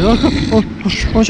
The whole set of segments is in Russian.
Бляха, он, он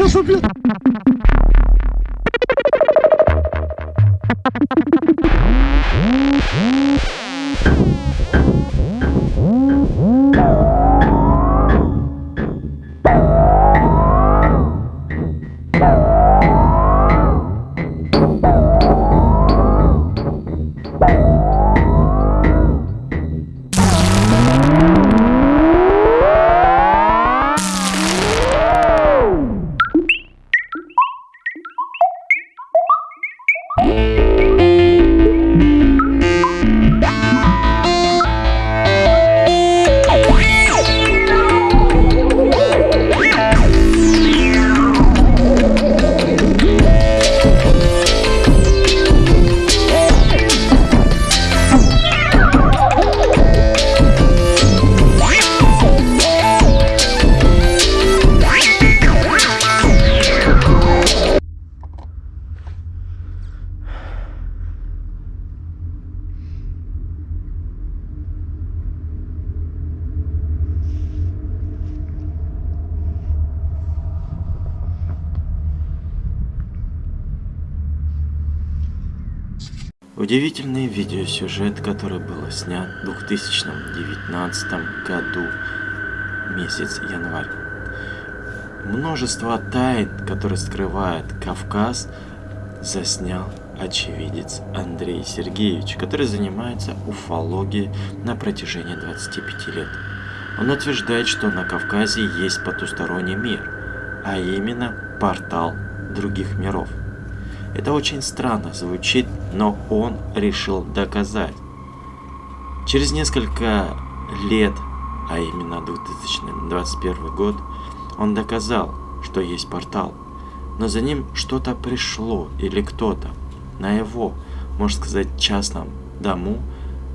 Удивительный видеосюжет, который был снят в 2019 году, месяц январь. Множество тайн, которые скрывает Кавказ, заснял очевидец Андрей Сергеевич, который занимается уфологией на протяжении 25 лет. Он утверждает, что на Кавказе есть потусторонний мир, а именно портал других миров. Это очень странно звучит, но он решил доказать. Через несколько лет, а именно 2021 год, он доказал, что есть портал. Но за ним что-то пришло или кто-то. На его, можно сказать, частном дому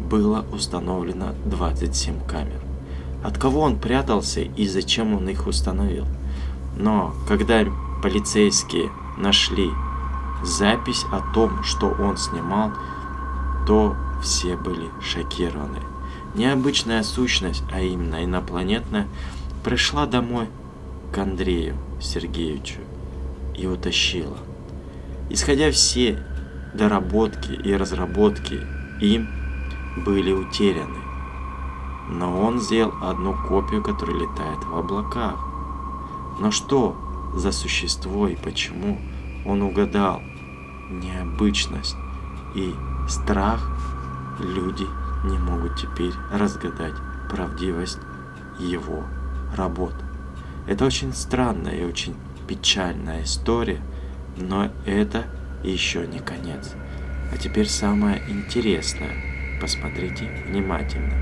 было установлено 27 камер. От кого он прятался и зачем он их установил? Но когда полицейские нашли запись о том, что он снимал, то все были шокированы. Необычная сущность, а именно инопланетная, пришла домой к Андрею Сергеевичу и утащила. Исходя все доработки и разработки им были утеряны. Но он сделал одну копию, которая летает в облаках. Но что за существо и почему он угадал необычность и страх, люди не могут теперь разгадать правдивость его работ. Это очень странная и очень печальная история, но это еще не конец. А теперь самое интересное. Посмотрите внимательно.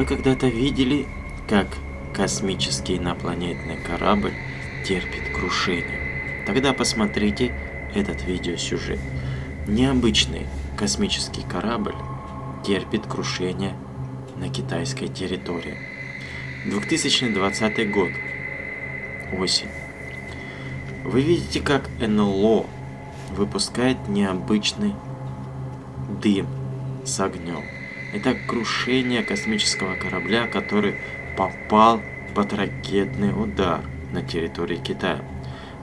Вы когда-то видели, как космический инопланетный корабль терпит крушение? Тогда посмотрите этот видеосюжет. Необычный космический корабль терпит крушение на китайской территории. 2020 год. Осень. Вы видите, как НЛО выпускает необычный дым с огнем. Это крушение космического корабля, который попал под ракетный удар на территории Китая.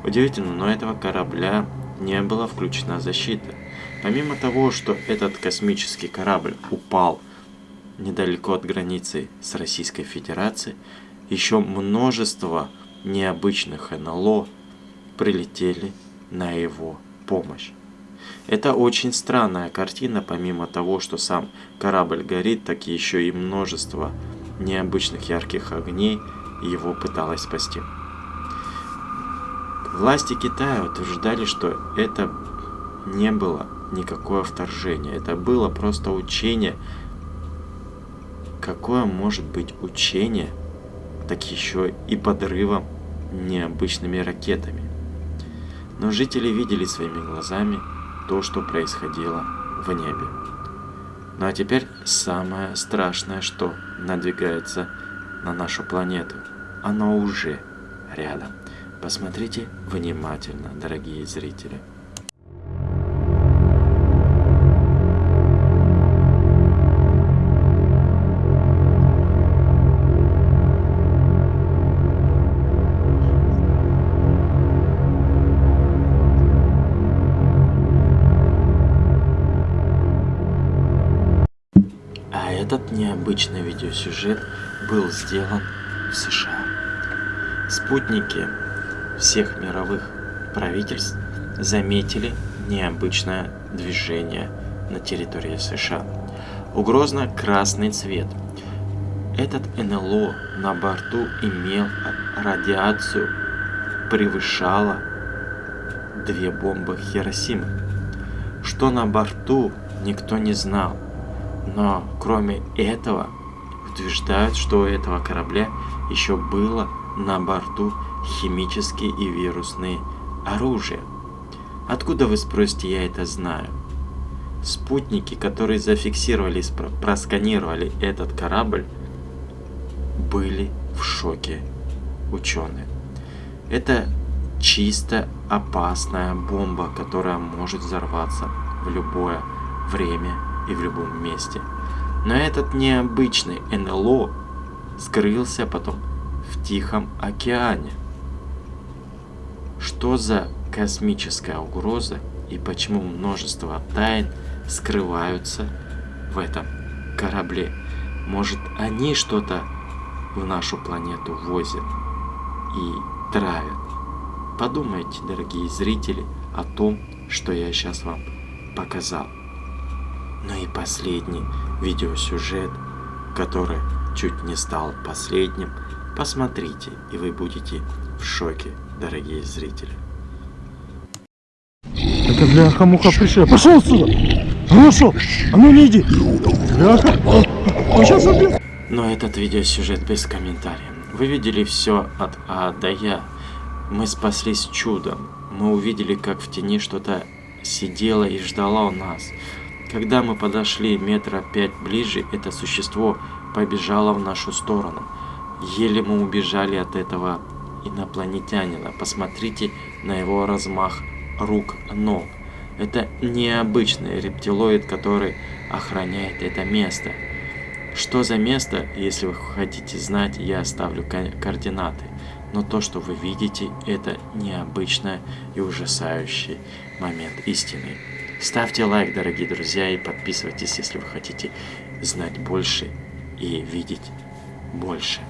Удивительно, но этого корабля не была включена защита. Помимо того, что этот космический корабль упал недалеко от границы с Российской Федерацией, еще множество необычных НЛО прилетели на его помощь. Это очень странная картина, помимо того, что сам корабль горит, так еще и множество необычных ярких огней его пыталось спасти. Власти Китая утверждали, что это не было никакое вторжение, это было просто учение. Какое может быть учение так еще и подрывом необычными ракетами. Но жители видели своими глазами то, что происходило в небе. Ну а теперь самое страшное, что надвигается на нашу планету. Оно уже рядом. Посмотрите внимательно, дорогие зрители. Этот необычный видеосюжет был сделан в США. Спутники всех мировых правительств заметили необычное движение на территории США. Угрозно-красный цвет. Этот НЛО на борту имел радиацию, превышала две бомбы Хиросимы. Что на борту, никто не знал. Но кроме этого, утверждают, что у этого корабля еще было на борту химические и вирусные оружия. Откуда вы спросите, я это знаю? Спутники, которые зафиксировали, просканировали этот корабль, были в шоке ученые. Это чисто опасная бомба, которая может взорваться в любое время и в любом месте. Но этот необычный НЛО скрылся потом в Тихом океане. Что за космическая угроза и почему множество тайн скрываются в этом корабле? Может они что-то в нашу планету возят и травят? Подумайте, дорогие зрители, о том, что я сейчас вам показал. Ну и последний видеосюжет, который чуть не стал последним, посмотрите, и вы будете в шоке, дорогие зрители. Это бляха-муха пришел. Пошел отсюда! А ну шо? А ну не иди! Бляха! Он сейчас убьет! Но этот видеосюжет без комментариев. Вы видели все от А до Я. Мы спаслись чудом. Мы увидели, как в тени что-то сидело и ждало нас. Когда мы подошли метра пять ближе, это существо побежало в нашу сторону. Еле мы убежали от этого инопланетянина. Посмотрите на его размах рук, ног. Это необычный рептилоид, который охраняет это место. Что за место, если вы хотите знать, я оставлю координаты. Но то, что вы видите, это необычный и ужасающий момент истины. Ставьте лайк, дорогие друзья, и подписывайтесь, если вы хотите знать больше и видеть больше.